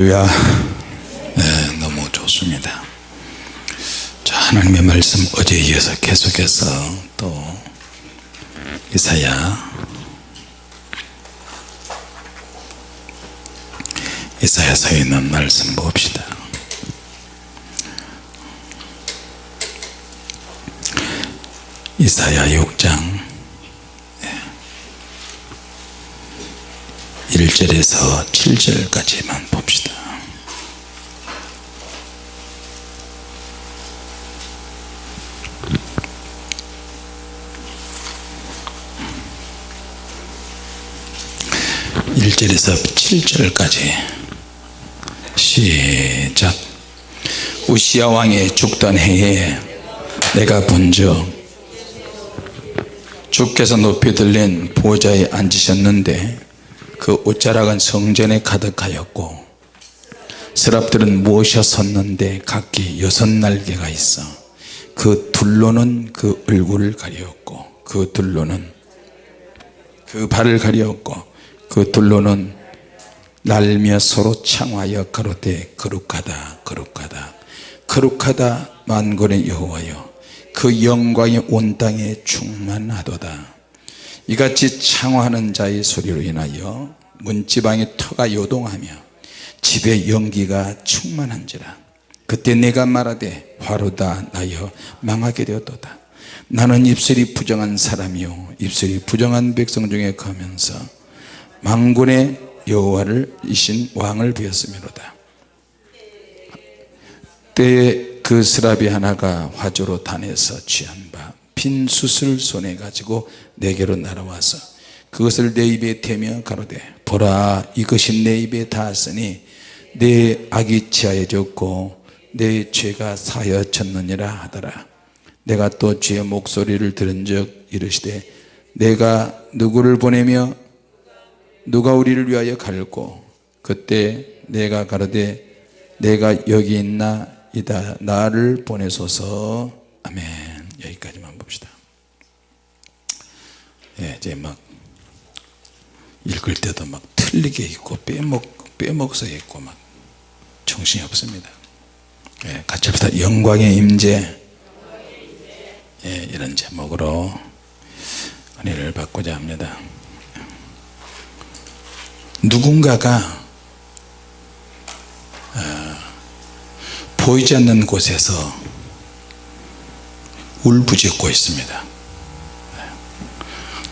할렐루야. 네, 너무 좋습니다. 자 하나님의 말씀 어제에 이어서 계속해서 또 이사야. 이사야서에 있는 말씀 봅시다. 이사야 6장 1절에서 7절까지만 봅시다. (1절에서) (7절까지) 시작. 우시아 왕이 죽던 해에 내가 본즉 주께서 높이 들린 보좌에 앉으셨는데 그 옷자락은 성전에 가득하였고 서랍들은 모셔 섰는데 각기 여섯 날개가 있어 그 둘로는 그 얼굴을 가리었고 그 둘로는 그 발을 가리었고 그 둘로는 날며 서로 창하여 가로되 거룩하다 거룩하다 거룩하다 만군의 여호와여 그 영광이 온 땅에 충만하도다 이같이 창화하는 자의 소리로 인하여 문지방의 터가 요동하며 집에 연기가 충만한지라. 그때 내가 말하되 화로다 나여 망하게 되었도다. 나는 입술이 부정한 사람이요 입술이 부정한 백성 중에 가면서 망군의 여호와를 이신 왕을 비었음이로다. 때에 그 스라비 하나가 화조로 단에서 취한 바 빈 숯을 손에 가지고 내게로 날아와서 그것을 내 입에 대며 가로되 보라 이것이 내 입에 닿았으니 내 악이 치하여졌고 내 죄가 사여졌느니라 하더라. 내가 또 주의 목소리를 들은 적 이르시되 내가 누구를 보내며 누가 우리를 위하여 갈고 그때 내가 가로되 내가 여기 있나? 이다. 나를 보내소서. 아멘. 여기까지만 봅시다 예, 이제 막 읽을 때도 막 틀리게 있고 빼먹, 빼먹어서 있고 막 정신이 없습니다. 예, 같이 합시다. 영광의 임재. 예, 이런 제목으로 은혜를 받고자 합니다. 누군가가 어, 보이지 않는 곳에서 울부짖고 있습니다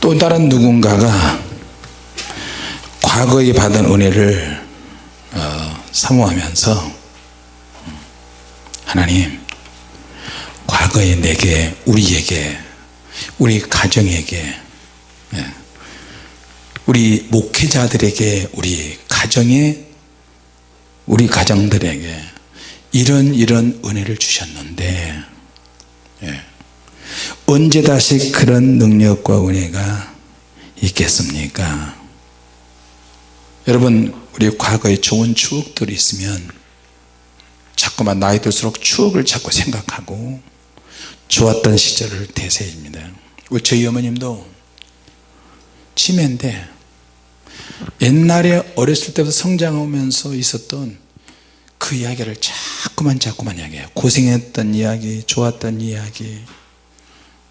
또 다른 누군가가 과거에 받은 은혜를 어, 사모하면서 하나님 과거에 내게 우리에게 우리 가정에게 예, 우리 목회자들에게 우리 가정에 우리 가정들에게 이런 이런 은혜를 주셨는데 예. 언제 다시 그런 능력과 은혜가 있겠습니까? 여러분 우리 과거에 좋은 추억들이 있으면 자꾸만 나이 들수록 추억을 자꾸 생각하고 좋았던 시절을 되새입니다. 저희 어머님도 치매인데 옛날에 어렸을 때부터 성장하면서 있었던 그 이야기를 자꾸만 자꾸만 이야기해요. 고생했던 이야기 좋았던 이야기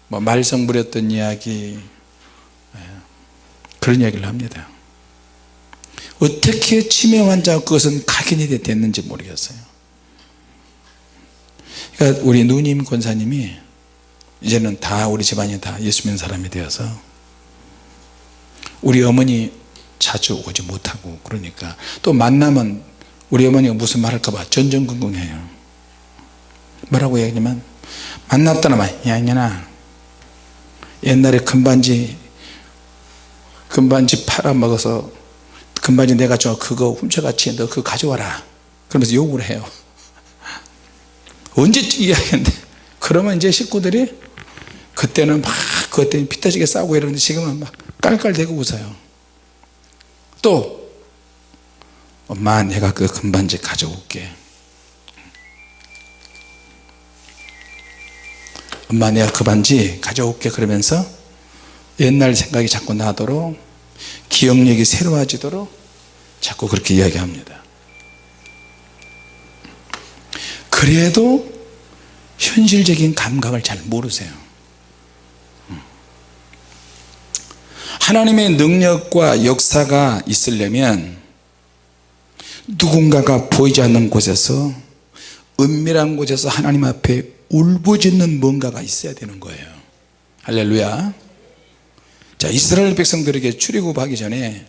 뭐 말썽 부렸던 이야기 예, 그런 이야기를 합니다. 어떻게 치매 환자가 그것은 각인이 됐는지 모르겠어요. 그러니까 우리 누님 권사님이 이제는 다 우리 집안이 다 예수 믿는 사람이 되어서 우리 어머니 자주 오지 못하고 그러니까 또 만나면 우리 어머니가 무슨 말 할까봐 전전긍긍해요. 뭐라고 얘기하냐면 만났다나 야 이년아 옛날에 금반지 금반지 팔아먹어서 금반지 내가 줘. 그거 훔쳐갔지. 너 그거 가져와라. 그러면서 욕을 해요. 언제쯤 이야기했는데? 그러면 이제 식구들이 그때는 막 그것 때문에 피 터지게 싸우고 이러는데 지금은 막 깔깔대고 웃어요. 또 엄마 내가 그 금반지 가져올게 엄마 내가 그 반지 가져올게 그러면서 옛날 생각이 자꾸 나도록 기억력이 새로워지도록 자꾸 그렇게 이야기합니다 그래도 현실적인 감각을 잘 모르세요 음. 하나님의 능력과 역사가 있으려면 누군가가 보이지 않는 곳에서 은밀한 곳에서 하나님 앞에 울부짖는 뭔가가 있어야 되는 거예요. 할렐루야. 자 이스라엘 백성들에게 출애굽하기 전에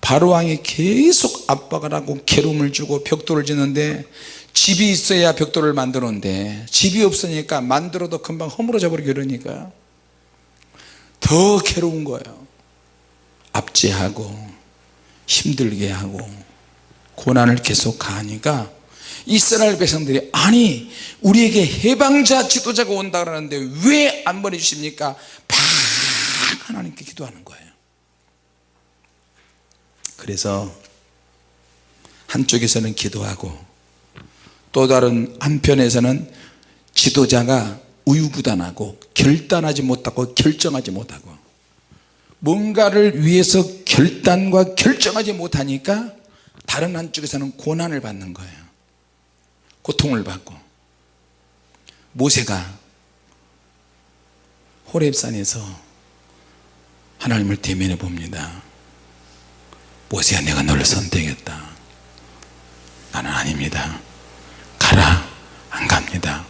바로왕이 계속 압박을 하고 괴로움을 주고 벽돌을 짓는데 집이 있어야 벽돌을 만드는데 집이 없으니까 만들어도 금방 허물어져 버리고 이러니까 더 괴로운 거예요. 압제하고 힘들게 하고 고난을 계속 가하니까 이스라엘 백성들이 아니 우리에게 해방자 지도자가 온다 그러는데 왜 안 보내주십니까? 막 하나님께 기도하는 거예요. 그래서 한쪽에서는 기도하고 또 다른 한편에서는 지도자가 우유부단하고 결단하지 못하고 결정하지 못하고 뭔가를 위해서 결단과 결정하지 못하니까 다른 한쪽에서는 고난을 받는 거예요 고통을 받고 모세가 호렙산에서 하나님을 대면해 봅니다. 모세야 내가 너를 선택했다. 나는 아닙니다. 가라 안 갑니다.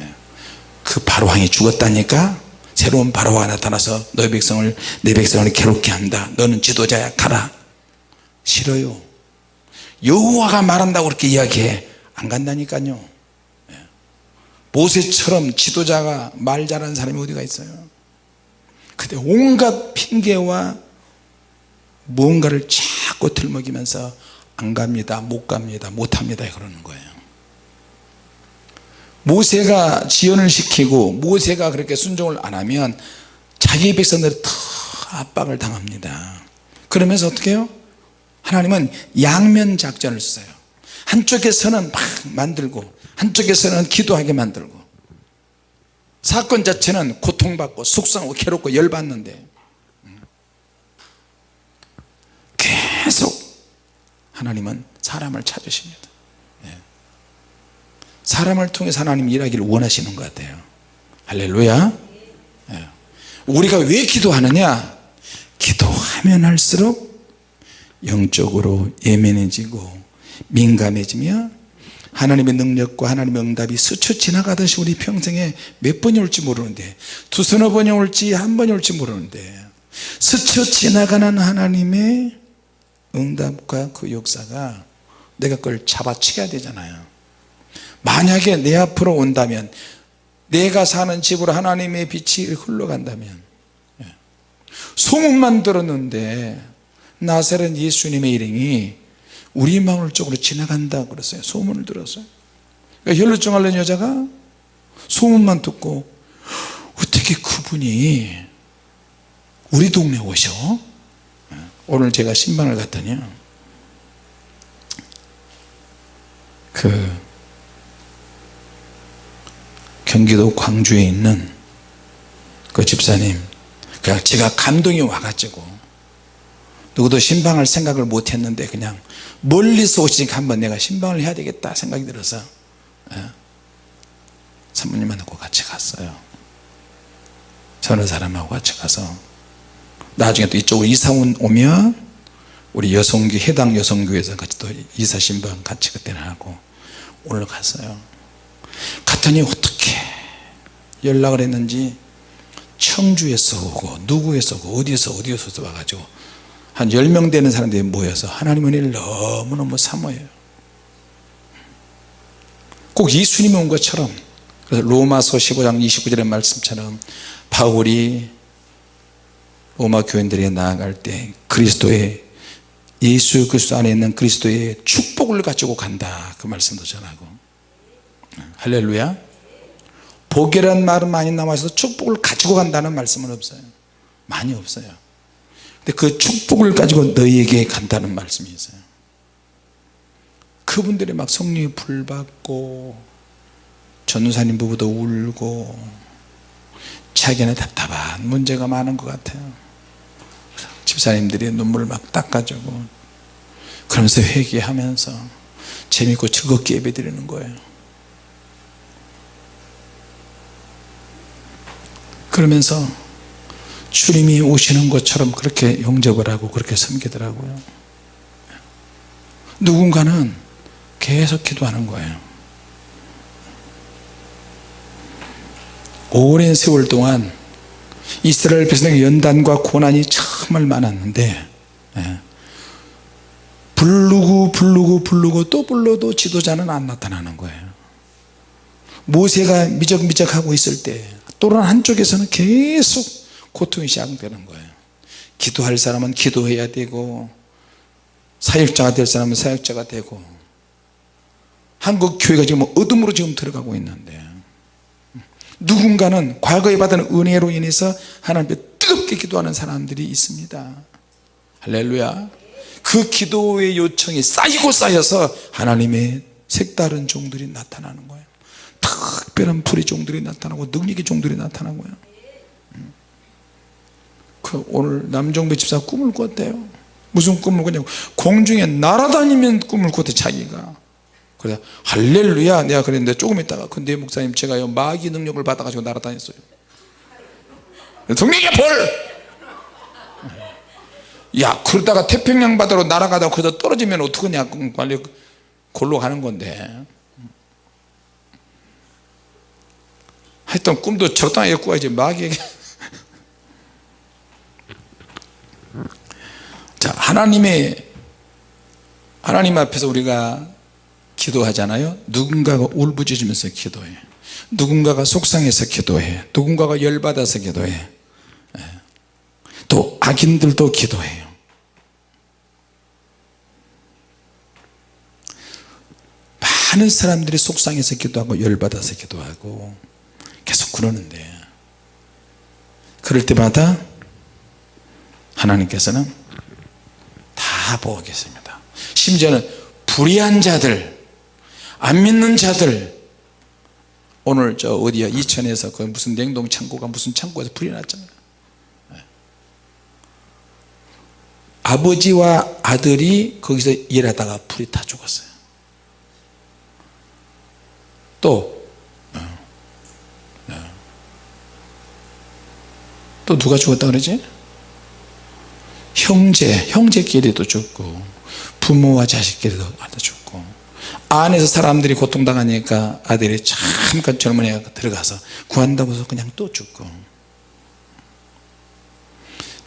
예. 그 바로왕이 죽었다니까 새로운 바로가 나타나서 너의 백성을 내 백성을 괴롭게 한다. 너는 지도자야. 가라. 싫어요. 여호와가 말한다고 그렇게 이야기해 안 간다니까요. 예. 모세처럼 지도자가 말 잘하는 사람이 어디가 있어요? 그때 온갖 핑계와 무언가를 자꾸 들먹이면서 안 갑니다 못 갑니다 못합니다 그러는 거예요. 모세가 지연을 시키고 모세가 그렇게 순종을 안 하면 자기 백성들이 더 압박을 당합니다. 그러면서 어떻게 해요? 하나님은 양면 작전을 써요 한쪽에서는 막 만들고 한쪽에서는 기도하게 만들고. 사건 자체는 고통받고 속상하고 괴롭고 열받는데. 계속 하나님은 사람을 찾으십니다. 예. 사람을 통해서 하나님 일하기를 원하시는 것 같아요. 할렐루야. 예. 우리가 왜 기도하느냐? 기도하면 할수록 영적으로 예민해지고 민감해지며 하나님의 능력과 하나님의 응답이 스쳐 지나가듯이 우리 평생에 몇 번이 올지 모르는데 두 서너 번이 올지 한 번이 올지 모르는데 스쳐 지나가는 하나님의 응답과 그 역사가 내가 그걸 잡아채야 되잖아요 만약에 내 앞으로 온다면 내가 사는 집으로 하나님의 빛이 흘러간다면 예. 소문만 들었는데 나사렛 예수님의 일행이 우리 마을 쪽으로 지나간다 그랬어요. 소문을 들었어요. 그러니까 혈루증 앓는 여자가 소문만 듣고 어떻게 그분이 우리 동네 오셔? 오늘 제가 신방을 갔더니 그 경기도 광주에 있는 그 집사님 그냥 제가 감동이 와가지고 누구도 신방할 생각을 못 했는데 그냥 멀리서 오시니까 한번 내가 신방을 해야 되겠다 생각이 들어서 예, 사모님 만나고 같이 갔어요. 서너 사람하고 같이 가서 나중에 또 이쪽으로 이사 오면 우리 여성교 해당 여성교에서 같이 또 이사 신방 같이 그때는 하고 오늘 갔어요. 갔더니 어떻게 연락을 했는지 청주에서 오고 누구에서 오고 어디에서 어디에서 와가지고 한 10명 되는 사람들이 모여서 하나님 은혜를 너무너무 사모해요. 꼭 예수님이 온 것처럼 그래서 로마서 15장 29절의 말씀처럼 바울이 로마 교인들에게 나아갈 때 그리스도의 예수 그리스도 안에 있는 그리스도의 축복을 가지고 간다. 그 말씀도 전하고. 할렐루야. 복이라는 말은 많이 남아서 축복을 가지고 간다는 말씀은 없어요. 많이 없어요 그 축복을 가지고 너희에게 간다는 말씀이 있어요. 그분들이 막 성령이 불받고 전우사님 부부도 울고 자기는 답답한 문제가 많은 것 같아요. 집사님들이 눈물을 막 닦아주고 그러면서 회개하면서 재밌고 즐겁게 예배 드리는 거예요. 그러면서 주님이 오시는 것처럼 그렇게 용접을 하고 그렇게 섬기더라고요 누군가는 계속 기도하는 거예요 오랜 세월 동안 이스라엘 백성의 연단과 고난이 정말 많았는데 예. 부르고 부르고 부르고 또 불러도 지도자는 안 나타나는 거예요 모세가 미적미적 하고 있을 때 또는 한쪽에서는 계속 고통이 시작되는 거예요. 기도할 사람은 기도해야 되고 사역자가 될 사람은 사역자가 되고 한국 교회가 지금 어둠으로 지금 들어가고 있는데 누군가는 과거에 받은 은혜로 인해서 하나님께 뜨겁게 기도하는 사람들이 있습니다. 할렐루야. 그 기도의 요청이 쌓이고 쌓여서 하나님의 색다른 종들이 나타나는 거예요. 특별한 불의 종들이 나타나고 능력의 종들이 나타나고요 그 오늘 남정배 집사 꿈을 꿨대요. 무슨 꿈을 꿨냐고. 공중에 날아다니면 꿈을 꿨대 자기가. 그래 할렐루야 내가 그랬는데 조금 있다가 근데 목사님 제가요 마귀 능력을 받아 가지고 날아다녔어요. 성령의 벌! 야 그러다가 태평양 바다로 날아가다가 거기서 떨어지면 어떡하냐 빨리 골로 가는 건데. 하여튼 꿈도 적당하게 꾸야지 마귀에게 자 하나님의 하나님 앞에서 우리가 기도하잖아요. 누군가가 울부짖으면서 기도해. 누군가가 속상해서 기도해. 누군가가 열받아서 기도해. 예. 또 악인들도 기도해요. 많은 사람들이 속상해서 기도하고 열받아서 기도하고 계속 그러는데 그럴 때마다 하나님께서는 다 보고 계십니다. 심지어는 불의한 자들 안 믿는 자들. 오늘 저 어디야? 이천에서 그 무슨 냉동 창고가 무슨 창고에서 불이 났잖아요. 아버지와 아들이 거기서 일하다가 불이 다 죽었어요. 또, 어, 어. 또 누가 죽었다 그러지? 형제, 형제끼리도 죽고 부모와 자식끼리도 다 죽고 안에서 사람들이 고통당하니까 아들이 잠깐 젊은 애가 들어가서 구한다고 해서 그냥 또 죽고.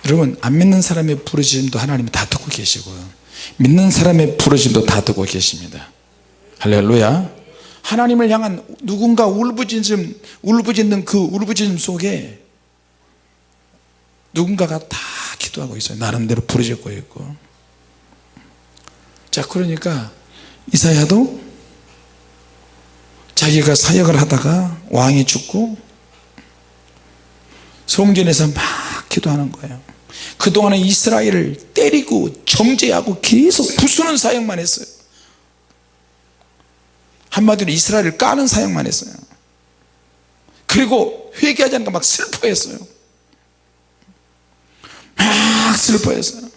여러분 안 믿는 사람의 부르짖음도 하나님이 다 듣고 계시고요 믿는 사람의 부르짖음도 다 듣고 계십니다. 할렐루야. 하나님을 향한 누군가 울부짖음 울부짖는 그 울부짖음 속에 누군가가 다 기도하고 있어요. 나름대로 부르짖고 있고. 자 그러니까 이사야도 자기가 사역을 하다가 왕이 죽고 성전에서 막 기도하는 거예요. 그동안에 이스라엘을 때리고 정죄하고 계속 부수는 사역만 했어요. 한마디로 이스라엘을 까는 사역만 했어요. 그리고 회개하지 않으니까 막 슬퍼했어요 막 슬퍼했어요.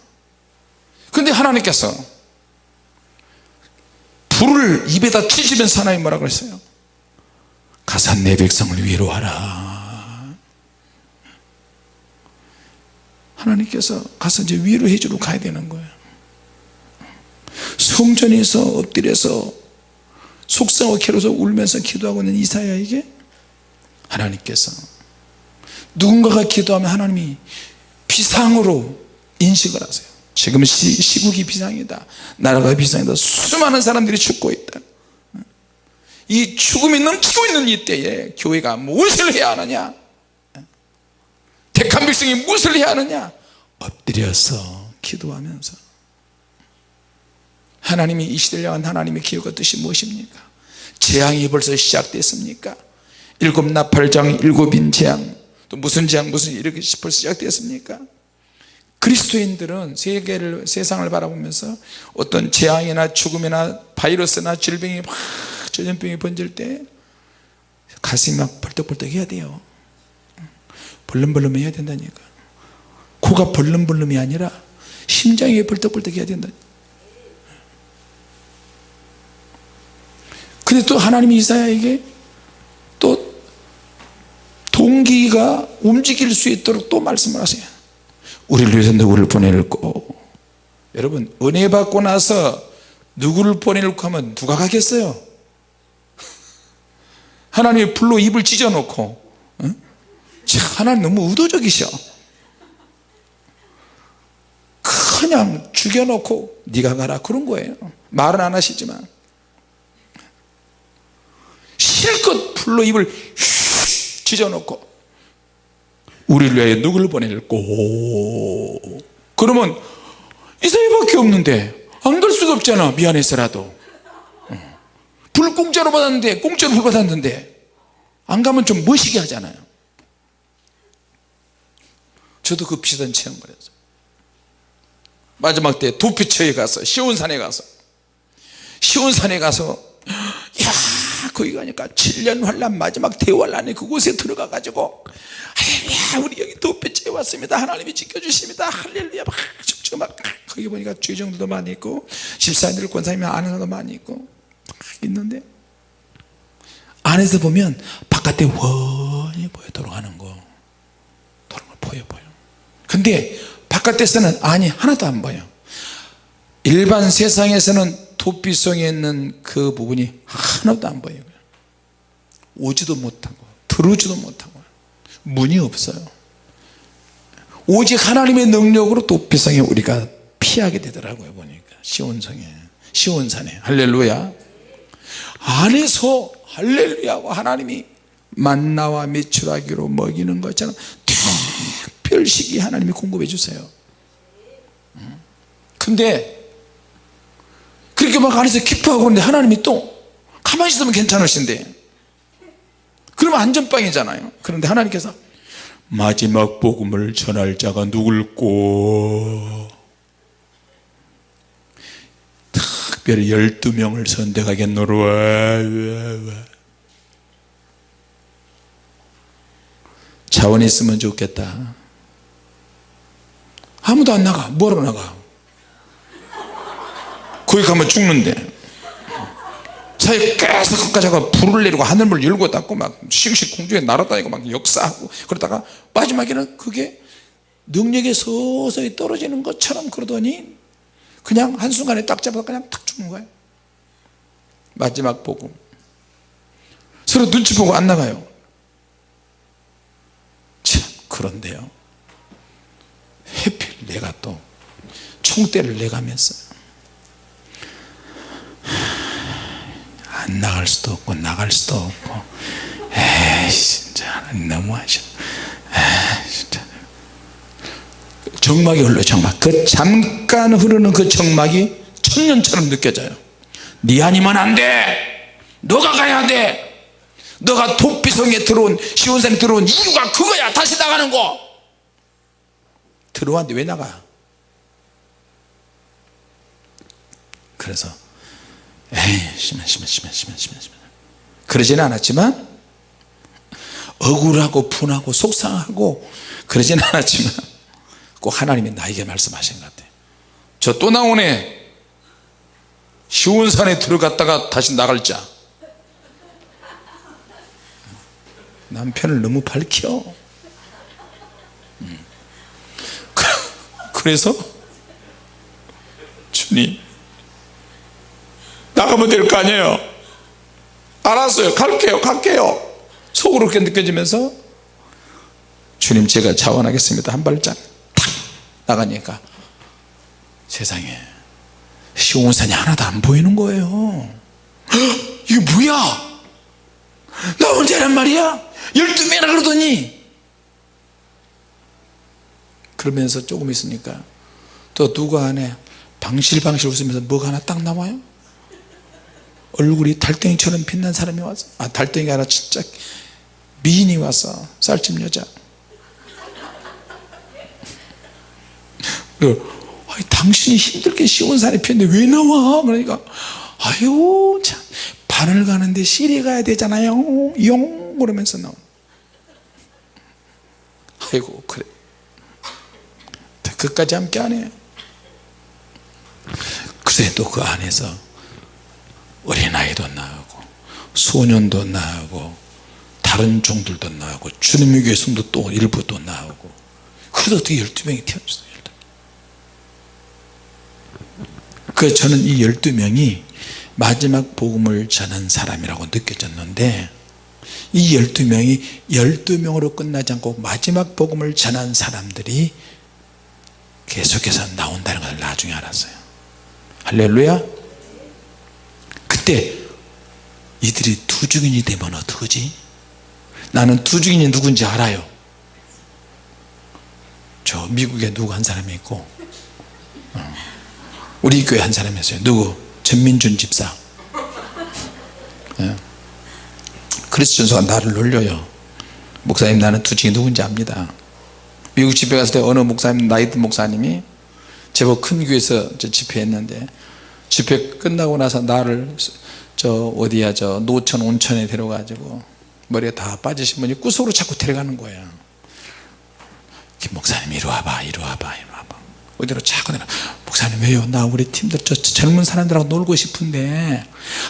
근데 하나님께서 불을 입에다 치시면서 하나님 뭐라 그랬어요? 가서 내 백성을 위로하라. 하나님께서 가서 이제 위로해 주러 가야 되는 거예요. 성전에서 엎드려서 속상하고 괴로워서 울면서 기도하고 있는 이사야에게 하나님께서 누군가가 기도하면 하나님이 비상으로 인식을 하세요. 지금 시, 국이 비상이다. 나라가 비상이다. 수많은 사람들이 죽고 있다. 이 죽음이 넘치고 있는 이때에 교회가 무엇을 해야 하느냐? 택한 백성이 무엇을 해야 하느냐? 엎드려서 기도하면서. 하나님이 이 시대를 향한 하나님의 기회가 뜻이 무엇입니까? 재앙이 벌써 시작됐습니까? 일곱 나팔장 일곱인 재앙 또 무슨 재앙 무슨 이렇게 벌써 시작됐습니까? 그리스도인들은 세계를 세상을 바라보면서 어떤 재앙이나 죽음이나 바이러스나 질병이 막 전염병이 번질 때 가슴이 막 벌떡벌떡 해야 돼요. 벌름벌름 해야 된다니까. 코가 벌름벌름이 아니라 심장이 벌떡벌떡 해야 된다. 근데 또 하나님이 이사야에게 또 동기가 움직일 수 있도록 또 말씀을 하세요. 우리를 위해서 누구를 보낼고 여러분 은혜 받고 나서 누구를 보낼고 하면 누가 가겠어요? 하나님이 불로 입을 찢어놓고 응? 하나님 너무 의도적이셔. 그냥 죽여놓고 네가 가라 그런 거예요. 말은 안 하시지만. 실컷 불로 입을 찢어놓고 우리를 위하여 누구를 보낼고 그러면 이사야밖에 없는데 안 갈 수가 없잖아 미안해서라도. 불 공짜로 받았는데 공짜로 불 받았는데 안 가면 좀 멋이게 하잖아요. 저도 그 비슷한 체험을 했어요 마지막 때 도피처에 가서 시온산에 가서 시온산에 가서 야 거기 가니까 7년 환란 마지막 대환란에 그곳에 들어가 가지고 할렐루야 우리 여기 도피처에 왔습니다. 하나님이 지켜주십니다. 할렐루야. 막 춤추고 막 거기 보니까 주의정도도 많이 있고 집사님들 권사님이 아는 사람도 많이 있고 막 있는데 안에서 보면 바깥에 훤히 보여 돌아가는 거 돌아가는 거 보여 보여. 근데 바깥에서는 안이 하나도 안 보여. 일반 세상에서는 도피성에 있는 그 부분이 하나도 안 보여요. 오지도 못하고 들어오지도 못하고. 문이 없어요. 오직 하나님의 능력으로 도피성에 우리가 피하게 되더라고요 보니까. 시온성에 시온산에. 할렐루야. 안에서 할렐루야고 하나님이 만나와 메추라기로 먹이는 것처럼 특별식이 하나님이 공급해 주세요. 근데 그렇게 막 안에서 기뻐하고 있는데 하나님이 또 가만히 있으면 괜찮으신데. 그러면 안전빵이잖아요. 그런데 하나님께서 마지막 복음을 전할 자가 누굴꼬? 특별히 12명을 선택하겠노라 자원이 있으면 좋겠다. 아무도 안 나가. 뭐하러 나가 거기 가면 죽는데. 사이 계속 끝까지 가 불을 내리고 하늘을 열고 닫고 막 씩씩 공중에 날아다니고 막 역사하고 그러다가 마지막에는 그게 능력이 서서히 떨어지는 것처럼 그러더니 그냥 한순간에 딱 잡아서 그냥 탁 죽는 거예요 마지막 보고 서로 눈치 보고 안 나가요. 참 그런데요. 해필 내가 또 총대를 내가면서 안 나갈 수도 없고 나갈 수도 없고. 에이 진짜. 너무하셔. 에이 진짜. 정막이 흘러 정막. 그 잠깐 흐르는 그 정막이 천년처럼 느껴져요. 네 아니면 안돼. 너가 가야 돼. 너가 도피성에 들어온 시온산에 들어온 이유가 그거야. 다시 나가는 거. 들어왔는데 왜 나가? 그래서 에이 심해 심해 심해 심해 심해 심해. 그러지는 않았지만 억울하고 분하고 속상하고 그러지는 않았지만 꼭 하나님이 나에게 말씀하신 것 같아요. 저 또 나오네 시온산에 들어갔다가 다시 나갈 자. 남편을 너무 밝혀. 음. 그래서 주님 나가면 될 거 아니에요. 알았어요. 갈게요. 갈게요. 속으로 그렇게 느껴지면서 주님 제가 자원하겠습니다. 한 발짝 탁 나가니까 세상에 시온산이 하나도 안 보이는 거예요. 헉, 이게 뭐야? 나 혼자란 말이야? 12명이나 그러더니. 그러면서 조금 있으니까 또 누가 안에 방실방실 웃으면서 뭐가 하나 딱 나와요 얼굴이 달덩이처럼 빛난 사람이 와서 아 달덩이가 아니라 진짜 미인이 와서 쌀집 여자. 아니, 당신이 힘들게 시온산에 피었는데 왜 나와? 그러니까 아유 참. 반을 가는데 시리 가야 되잖아요. 용. 그러면서 나온 아이고 그래. 끝까지 함께 하네 그래도 그 안에서 어린아이도 나오고 소년도 나오고 다른 종들도 나오고 주님의 교회 성도 또 일부 또 나오고. 그래도 어떻게 12명이 태어났어요 그 저는 이 12명이 마지막 복음을 전한 사람이라고 느껴졌는데 이 12명이 12명으로 끝나지 않고 마지막 복음을 전한 사람들이 계속해서 나온다는 것을 나중에 알았어요. 할렐루야 그때 이들이 두 증인이 되면 어떡하지? 나는 두 증인이 누군지 알아요. 저 미국에 누구 한 사람이 있고 어. 우리 교회 한 사람이 있어요. 누구? 전민준 집사. 예. 그리스 전소가 나를 놀려요. 목사님 나는 두 증인 누군지 압니다. 미국 집회 갔을 때 어느 목사님 나이든 목사님이 제법 큰 교회에서 집회했는데 집회 끝나고 나서 나를 저 어디야 저 노천 온천에 데려가지고 머리가 다 빠지신 분이 구석으로 자꾸 데려가는 거야 김 목사님 이리 와봐 이리 와봐 이리 와봐. 어디로 자꾸 내가 목사님 왜요? 나 우리 팀들 저 젊은 사람들하고 놀고 싶은데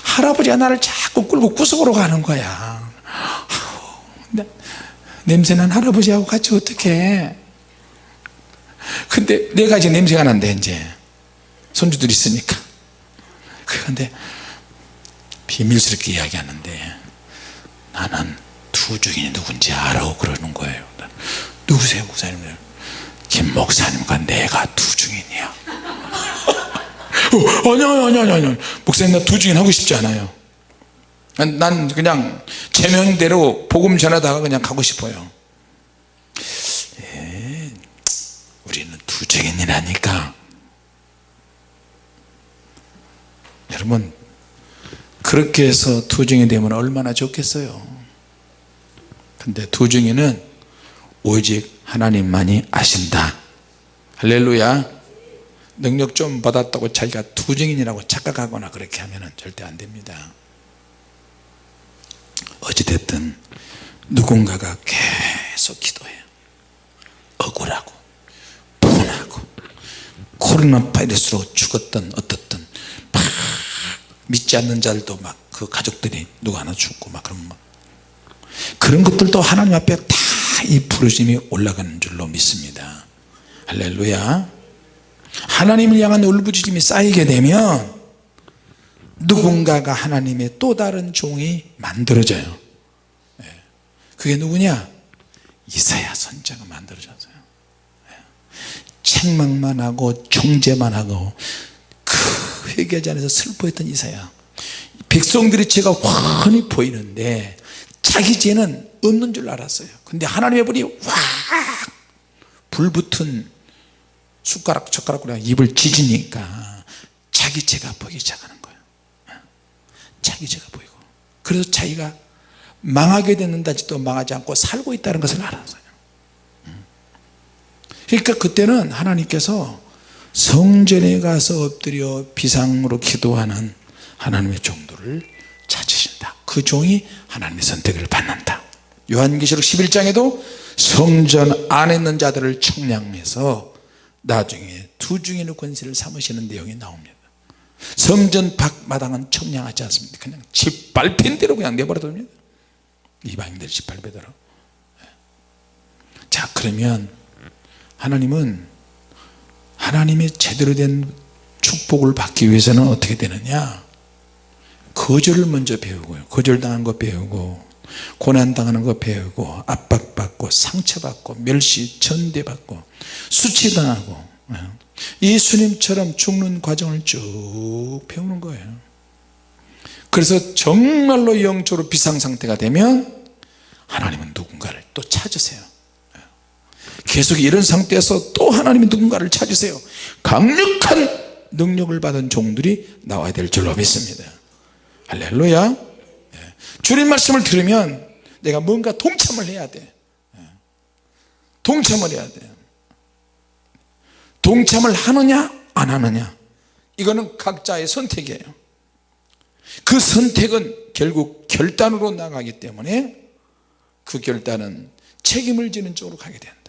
할아버지가 나를 자꾸 끌고 구석으로 가는 거야. 냄새난 할아버지하고 같이 어떻게 근데 내가 이제 냄새가 난대 이제. 손주들 있으니까 그런데 비밀스럽게 이야기하는데 나는 두 중이 누군지 알아 그러는 거예요. 누구세요 목사님 김 목사님과 내가 두 중인이야. 어, 아니야 아니야 아니야 목사님 나 두 중인 하고 싶지 않아요. 난 그냥 제 명대로 복음 전하다가 그냥 가고 싶어요. 에, 우리는 두 증인이라니까 여러분 그렇게 해서 두 증인 되면 얼마나 좋겠어요? 근데 두 증인은 오직 하나님만이 아신다. 할렐루야. 능력 좀 받았다고 자기가 두 증인이라고 착각하거나 그렇게 하면 절대 안 됩니다. 어찌됐든 누군가가 계속 기도해요. 억울하고 분하고 코로나 바이러스로 죽었던 막 믿지 않는 자들도 막 그 가족들이 누구 하나 죽고 막 그런 막. 그런 것들도 하나님 앞에 다 이 부르심이 올라가는 줄로 믿습니다. 할렐루야. 하나님을 향한 울부짖음이 쌓이게 되면 누군가가 하나님의 또 다른 종이 만들어져요. 예. 그게 누구냐? 이사야 선자가 만들어졌어요. 예. 책망만 하고 정죄만 하고 그 회개하지 않아서 슬퍼했던 이사야. 백성들의 죄가 훤히 보이는데 자기 죄는 없는 줄 알았어요. 근데 하나님의 불이 확 불붙은 숟가락 젓가락으로 입을 찢으니까 자기 죄가 보이기 시작하는 거예요. 자기 죄가 보이고. 그래서 자기가 망하게 됐는다지도 망하지 않고 살고 있다는 것을 알았어요. 그러니까 그때는 하나님께서 성전에 가서 엎드려 비상으로 기도하는 하나님의 종들을 찾으신다. 그 종이 하나님의 선택을 받는다. 요한계시록 11장에도 성전 안에 있는 자들을 청량해서 나중에 두 중인의 권세를 삼으시는 내용이 나옵니다. 성전 밖마당은 청량하지 않습니다. 그냥 짓밟힌 대로 그냥 내버려둡니다. 이방인들 짓밟히도록. 자 그러면 하나님은 하나님의 제대로 된 축복을 받기 위해서는 어떻게 되느냐 거절을 먼저 배우고요 거절당한 거 배우고 고난당하는 거 배우고 압박받고 상처받고 멸시 전대받고 수치당하고 예. 예수님처럼 죽는 과정을 쭉 배우는 거예요 그래서 정말로 영적으로 비상상태가 되면 하나님은 누군가를 또 찾으세요 예. 계속 이런 상태에서 또 하나님이 누군가를 찾으세요. 강력한 능력을 받은 종들이 나와야 될 줄로 믿습니다. 할렐루야. 예. 주님 말씀을 들으면 내가 뭔가 동참을 해야 돼. 동참을 해야 돼. 동참을 하느냐 안 하느냐. 이거는 각자의 선택이에요. 그 선택은 결국 결단으로 나가기 때문에 그 결단은 책임을 지는 쪽으로 가게 된다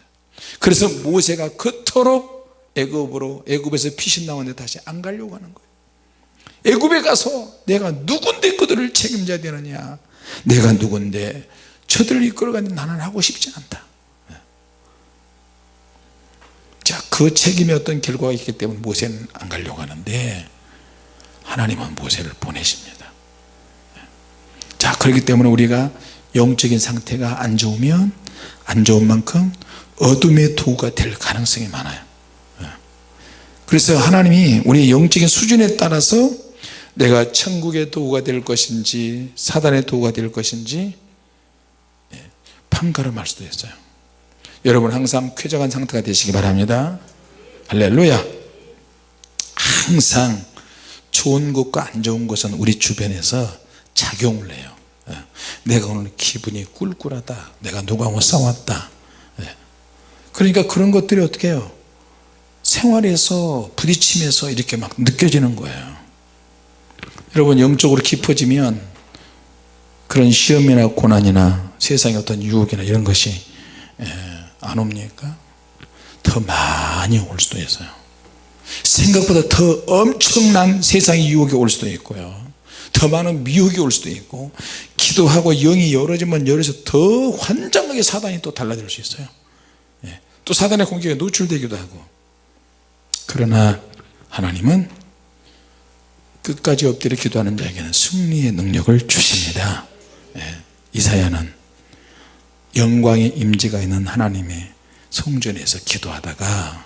그래서 모세가 그토록 애굽으로 애굽에서 피신 나오는데 다시 안 가려고 하는 거예요. 애굽에 가서 내가 누군데 그들을 책임져야 되느냐? 내가 누군데 저들을 이끌어가는 나는 하고 싶지 않다. 자그 책임에 어떤 결과가 있기 때문에 모세는 안 가려고 하는데 하나님은 모세를 보내십니다. 자 그렇기 때문에 우리가 영적인 상태가 안 좋으면 안 좋은 만큼 어둠의 도구가 될 가능성이 많아요. 그래서 하나님이 우리 영적인 수준에 따라서 내가 천국의 도구가 될 것인지 사단의 도구가 될 것인지 예, 판가름할 수도 있어요. 여러분 항상 쾌적한 상태가 되시기 바랍니다. 할렐루야. 항상 좋은 것과 안 좋은 것은 우리 주변에서 작용을 해요. 예, 내가 오늘 기분이 꿀꿀하다. 내가 누구하고 싸웠다. 예. 그러니까 그런 것들이 어떻게 해요? 생활에서 부딪히면서 이렇게 막 느껴지는 거예요. 여러분 영적으로 깊어지면 그런 시험이나 고난이나 세상의 어떤 유혹이나 이런 것이 예, 안 옵니까? 더 많이 올 수도 있어요. 생각보다 더 엄청난 세상의 유혹이 올 수도 있고요. 더 많은 미혹이 올 수도 있고 기도하고 영이 열어지면 열어서 더 환장하게 사단이 또 달라질 수 있어요. 예, 또 사단의 공격에 노출되기도 하고. 그러나 하나님은 끝까지 엎드려 기도하는 자에게는 승리의 능력을 주십니다. 예, 이사야는 영광의 임재가 있는 하나님의 성전에서 기도하다가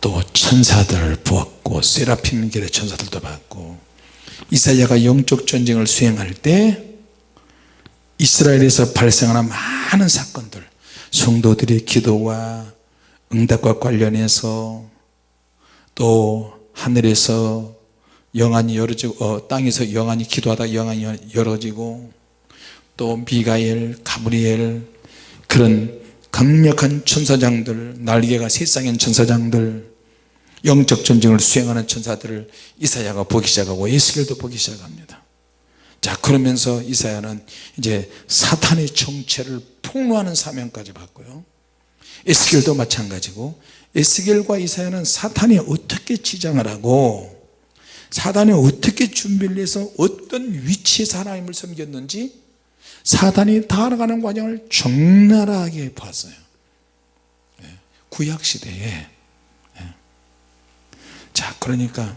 또 천사들을 보았고 세라핌 길의 천사들도 봤고 이사야가 영적 전쟁을 수행할 때 이스라엘에서 발생하는 많은 사건들 성도들의 기도와 응답과 관련해서 또 하늘에서 영안이 열어지고 어, 땅에서 영안이 기도하다 영안이 열어지고 또 미가엘 가브리엘 그런 강력한 천사장들 날개가 세상엔 천사장들 영적 전쟁을 수행하는 천사들을 이사야가 보기 시작하고 예수겔도 보기 시작합니다 자 그러면서 이사야는 이제 사탄의 정체를 폭로하는 사명까지 받고요. 에스겔도 마찬가지고 에스겔과 이사야는 사탄이 어떻게 지장을 하고 사단이 어떻게 준비를 해서 어떤 위치에서 하나님을 섬겼는지 사단이 달아가는 과정을 적나라하게 봤어요. 예, 구약시대에. 예. 자 그러니까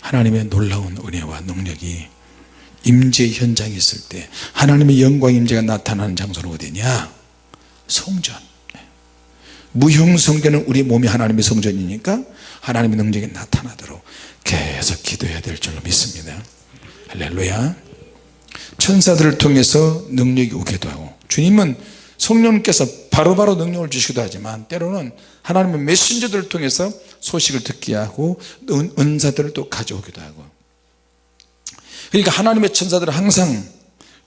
하나님의 놀라운 은혜와 능력이 임재 현장에 있을 때 하나님의 영광 임재가 나타나는 장소는 어디냐? 성전. 무형성전은 우리 몸이 하나님의 성전이니까 하나님의 능력이 나타나도록 계속 기도해야 될 줄로 믿습니다. 할렐루야. 천사들을 통해서 능력이 오기도 하고 주님은 성령께서 바로바로 능력을 주시기도 하지만 때로는 하나님의 메신저들을 통해서 소식을 듣게 하고 은사들을 또 가져오기도 하고 그러니까 하나님의 천사들은 항상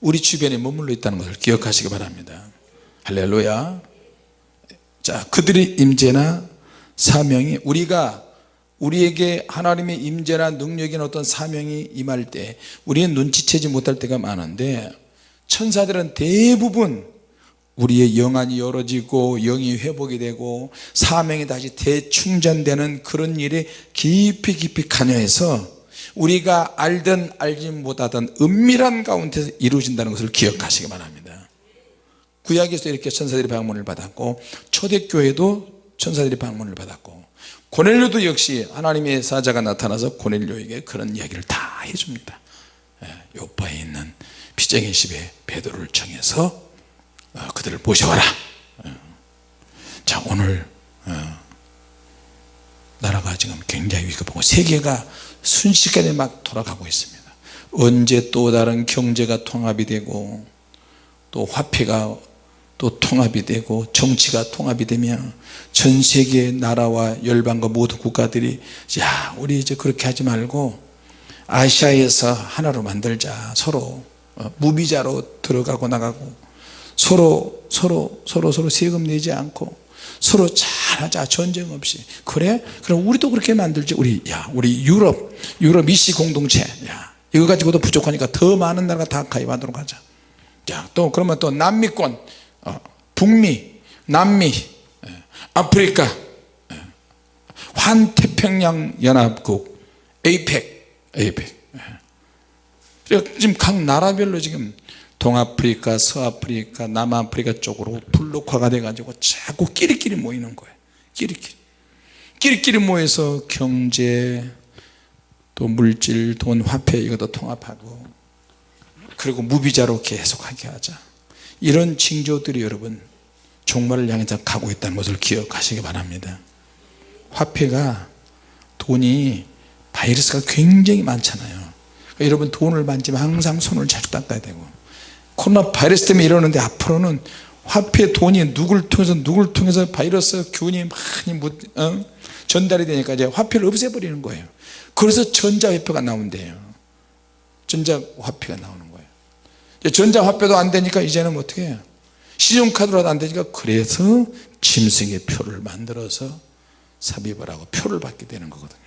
우리 주변에 머물러 있다는 것을 기억하시기 바랍니다. 할렐루야. 자 그들의 임재나 사명이 우리가 우리에게 하나님의 임재나 능력이나 어떤 사명이 임할 때 우리는 눈치채지 못할 때가 많은데 천사들은 대부분 우리의 영안이 열어지고 영이 회복이 되고 사명이 다시 대충전되는 그런 일에 깊이 깊이 관여해서 우리가 알든 알지 못하든 은밀한 가운데서 이루어진다는 것을 기억하시기 바랍니다. 구약에서 이렇게 천사들이 방문을 받았고 초대교회도 천사들이 방문을 받았고 고넬료도 역시 하나님의 사자가 나타나서 고넬료에게 그런 이야기를 다 해줍니다. 예, 요파에 있는 피쟁이 집에 베드로를 청해서 어, 그들을 모셔와라. 예. 자 오늘 어, 나라가 지금 굉장히 위급하고 세계가 순식간에 막 돌아가고 있습니다. 언제 또 다른 경제가 통합이 되고 또 화폐가 또 통합이 되고 정치가 통합이 되면 전 세계 나라와 열방과 모든 국가들이 야 우리 이제 그렇게 하지 말고 아시아에서 하나로 만들자. 서로 어, 무비자로 들어가고 나가고 서로 서로 서로 서로 세금 내지 않고 서로 잘하자 전쟁 없이. 그래? 그럼 우리도 그렇게 만들지. 우리 야 우리 유럽 유럽 미시 공동체. 야 이거 가지고도 부족하니까 더 많은 나라가 다 가입하도록 하자. 자또 그러면 또 남미권 어, 북미, 남미, 예, 아프리카, 예, 환태평양 연합국 에이펙 에이펙 그러니까 지금 각 나라별로 지금 동아프리카 서아프리카 남아프리카 쪽으로 블록화가 돼 가지고 자꾸 끼리끼리 모이는 거예요. 끼리끼리. 끼리끼리 모여서 경제 또 물질 돈 화폐 이것도 통합하고 그리고 무비자로 계속하게 하자. 이런 징조들이 여러분 종말을 향해서 가고 있다는 것을 기억하시기 바랍니다. 화폐가 돈이 바이러스가 굉장히 많잖아요. 그러니까 여러분 돈을 만지면 항상 손을 자주 닦아야 되고 코로나 바이러스 때문에 이러는데 앞으로는 화폐 돈이 누굴 통해서 누굴 통해서 바이러스 균이 많이 묻, 어? 전달이 되니까 이제 화폐를 없애버리는 거예요. 그래서 전자화폐가 나온대요. 전자화폐가 나오는 거예요. 전자화폐도 안 되니까 이제는 어떻게 해요? 신용카드로도 안 되니까 그래서 짐승의 표를 만들어서 삽입을 하고 표를 받게 되는 거거든요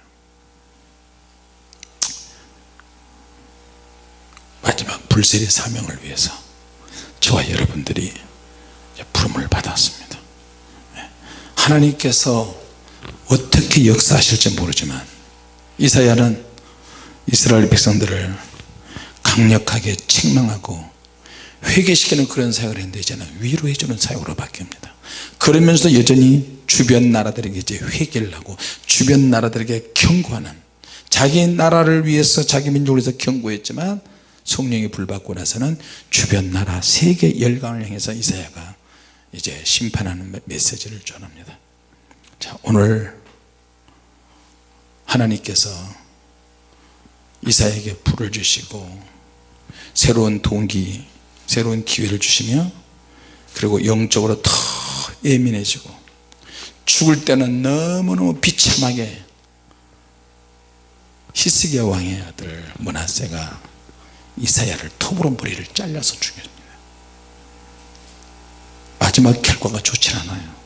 마지막 불세리 사명을 위해서 저와 여러분들이 부름을 받았습니다 네. 하나님께서 어떻게 역사하실지 모르지만 이사야는 이스라엘 백성들을 강력하게 책망하고 회개시키는 그런 사역을 했는데 이제는 위로해 주는 사역으로 바뀝니다 그러면서 여전히 주변 나라들에게 이제 회개를 하고 주변 나라들에게 경고하는 자기 나라를 위해서 자기 민족을 위해서 경고했지만 성령이 불받고 나서는 주변 나라 세계 열강을 향해서 이사야가 이제 심판하는 메시지를 전합니다. 자 오늘 하나님께서 이사에게 불을 주시고 새로운 동기 새로운 기회를 주시며 그리고 영적으로 더 예민해지고 죽을 때는 너무너무 비참하게 히스기야 왕의 아들 문하세가 이사야를 톱으로 머리를 잘라서 죽였습니다 마지막 결과가 좋지 않아요.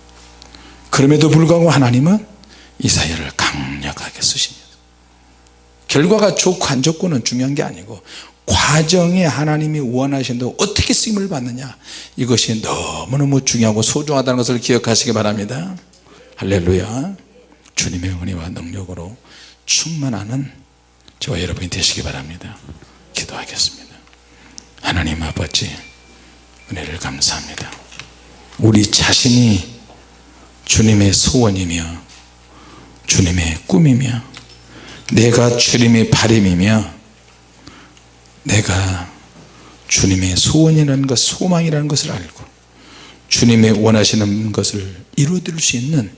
그럼에도 불구하고 하나님은 이사야를 강력하게 쓰십니다. 결과가 좋고 안 좋고는 중요한 게 아니고 과정에 하나님이 원하신다고 어떻게 쓰임을 받느냐 이것이 너무너무 중요하고 소중하다는 것을 기억하시기 바랍니다. 할렐루야. 주님의 은혜와 능력으로 충만하는 저와 여러분이 되시기 바랍니다 기도하겠습니다. 하나님 아버지 은혜를 감사합니다. 우리 자신이 주님의 소원이며 주님의 꿈이며 내가 주님의 바람이며 내가 주님의 소원이라는 것 소망이라는 것을 알고 주님의 원하시는 것을 이루어드릴 수 있는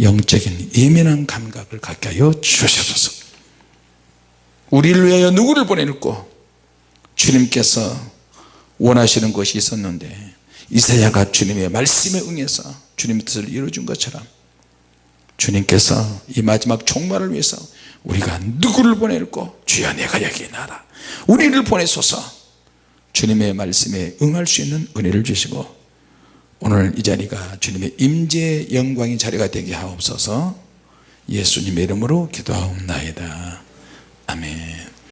영적인 예민한 감각을 갖게 하여 주시옵소서. 우리를 위하여 누구를 보낼고 주님께서 원하시는 것이 있었는데 이사야가 주님의 말씀에 응해서 주님의 뜻을 이루어준 것처럼 주님께서 이 마지막 종말을 위해서 우리가 누구를 보낼고 주여 내가 여기 나라. 우리를 보내소서. 주님의 말씀에 응할 수 있는 은혜를 주시고 오늘 이 자리가 주님의 임재 영광의 자리가 되게 하옵소서. 예수님의 이름으로 기도하옵나이다. 아멘